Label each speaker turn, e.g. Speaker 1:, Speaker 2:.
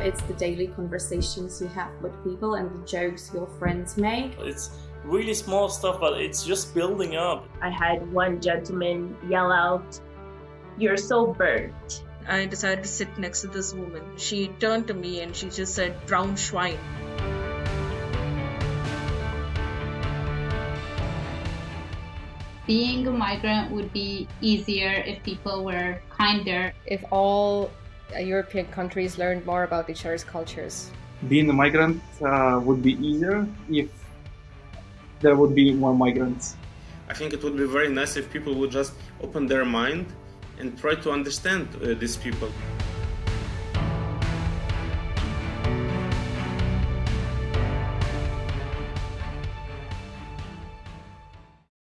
Speaker 1: It's the daily conversations you have with people and the jokes your friends make.
Speaker 2: It's really small stuff, but it's just building up.
Speaker 3: I had one gentleman yell out, You're so burnt.
Speaker 4: I decided to sit next to this woman. She turned to me and she just said, Brown Schwein.
Speaker 5: Being a migrant would be easier if people were kinder.
Speaker 6: If all European countries learned more about each other's cultures.
Speaker 7: Being a migrant uh, would be easier if there would be more migrants.
Speaker 8: I think it would be very nice if people would just open their mind and try to understand uh, these people.